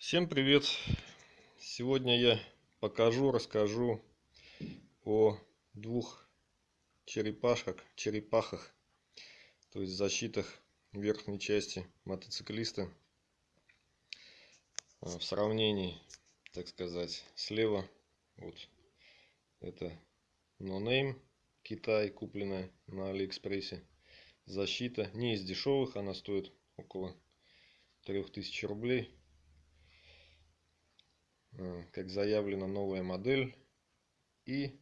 Всем привет! Сегодня я покажу, расскажу о двух черепашках, черепахах, то есть защитах верхней части мотоциклиста а, в сравнении, так сказать, слева вот это No Name Китай, купленная на Алиэкспрессе. Защита не из дешевых, она стоит около 3000 рублей как заявлена новая модель и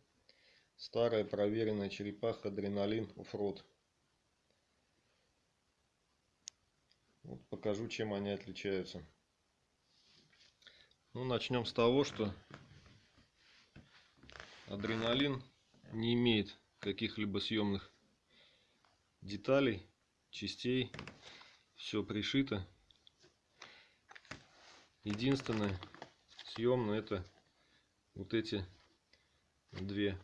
старая проверенная черепаха адреналин оффроуд вот покажу чем они отличаются. Ну начнем с того что адреналин не имеет каких-либо съемных деталей частей. Все пришито. Единственное съем, но это вот эти две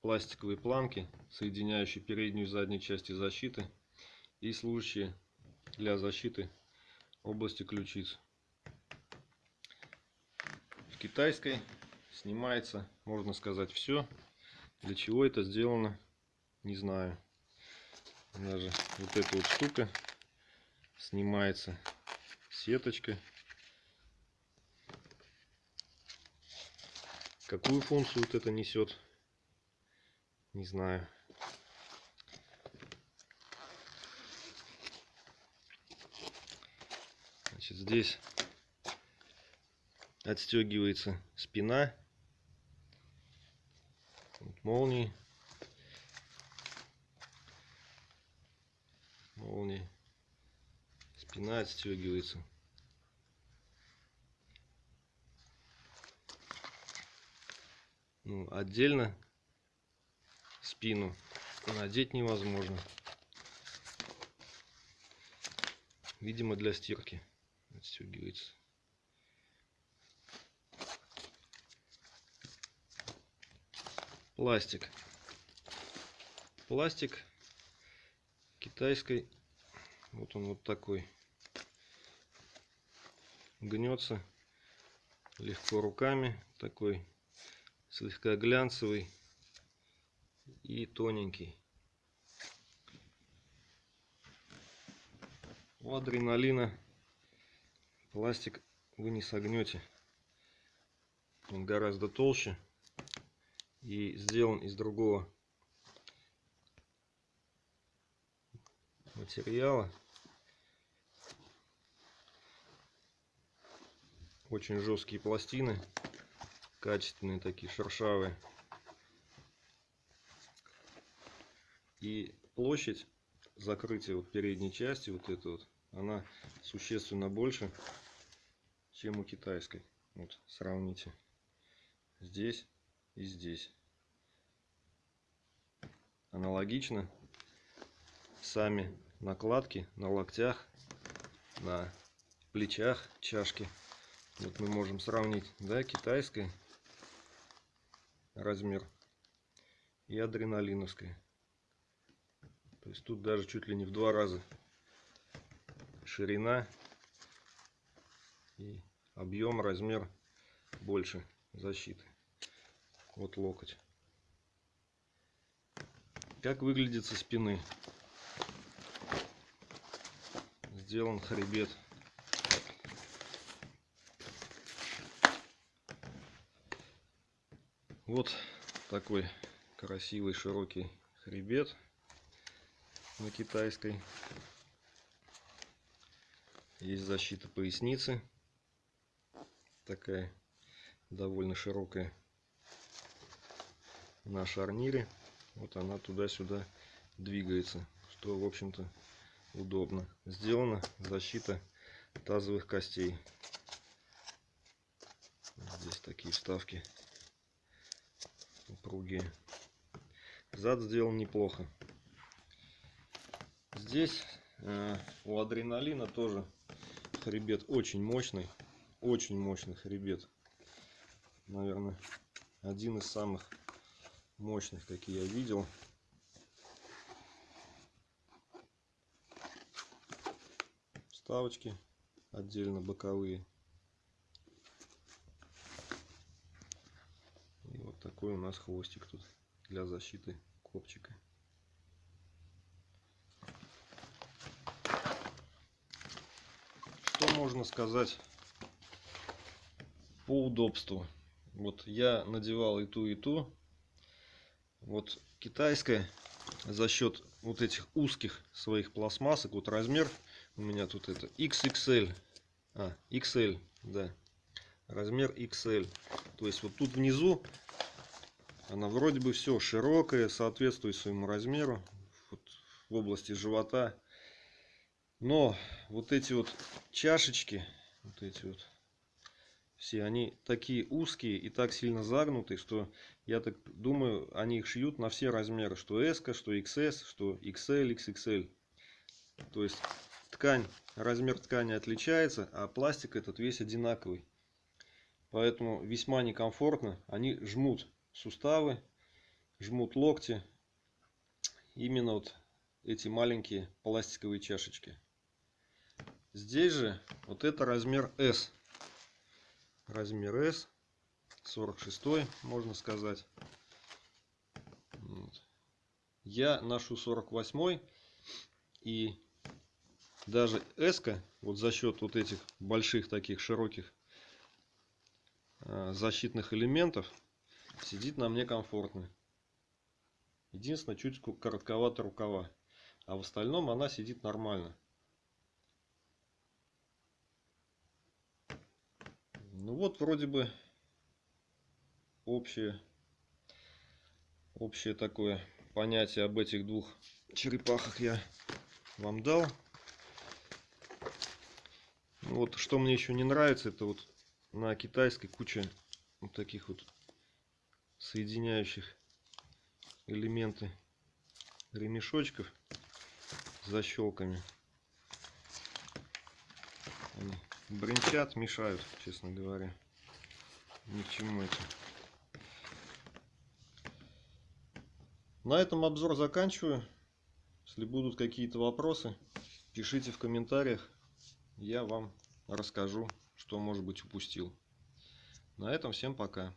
пластиковые планки, соединяющие переднюю и заднюю части защиты и служащие для защиты области ключиц. В китайской снимается, можно сказать, все. Для чего это сделано, не знаю. Даже вот эта вот штука снимается сеточкой Какую функцию вот это несет, не знаю. Значит, здесь отстегивается спина. Вот молнии. Молнии. Спина отстегивается. Ну, отдельно спину надеть невозможно. Видимо для стирки отстегивается. Пластик. Пластик китайской. Вот он вот такой. Гнется легко руками. Такой слегка глянцевый и тоненький. У адреналина пластик вы не согнете. Он гораздо толще и сделан из другого материала. Очень жесткие пластины качественные такие, шершавые. И площадь закрытия вот передней части, вот эта вот, она существенно больше, чем у китайской. Вот, сравните. Здесь и здесь. Аналогично. Сами накладки на локтях, на плечах чашки. Вот мы можем сравнить, да, китайской размер и адреналиновская. То есть тут даже чуть ли не в два раза ширина и объем, размер больше защиты. Вот локоть. Как выглядит со спины? Сделан хребет. Вот такой красивый широкий хребет на китайской. Есть защита поясницы. Такая довольно широкая на шарнире. Вот она туда-сюда двигается, что в общем-то удобно. Сделана защита тазовых костей. Здесь такие вставки упругие. Зад сделан неплохо. Здесь э, у адреналина тоже хребет очень мощный. Очень мощный хребет. Наверное, один из самых мощных, какие я видел. Вставочки отдельно боковые. Такой у нас хвостик тут для защиты копчика. Что можно сказать по удобству? Вот я надевал и ту, и ту. Вот китайская за счет вот этих узких своих пластмассок, вот размер у меня тут это XXL, а, XL, да, размер XL. То есть вот тут внизу она вроде бы все широкая, соответствует своему размеру вот, в области живота. Но вот эти вот чашечки, вот эти вот, все они такие узкие и так сильно загнутые, что я так думаю, они их шьют на все размеры, что S, что XS, что XL, XXL. То есть ткань, размер ткани отличается, а пластик этот весь одинаковый. Поэтому весьма некомфортно. Они жмут суставы, жмут локти. Именно вот эти маленькие пластиковые чашечки. Здесь же вот это размер S. Размер S. 46 можно сказать. Я ношу 48 и даже S, вот за счет вот этих больших таких широких а, защитных элементов, сидит на мне комфортно. Единственное, чуть коротковато рукава. А в остальном она сидит нормально. Ну вот вроде бы общее, общее такое понятие об этих двух черепахах я вам дал. Вот что мне еще не нравится, это вот на китайской куча вот таких вот соединяющих элементы ремешочков с защелками. Они бренчат, мешают, честно говоря. Ни к чему это. На этом обзор заканчиваю. Если будут какие-то вопросы, пишите в комментариях. Я вам расскажу, что может быть упустил. На этом всем пока.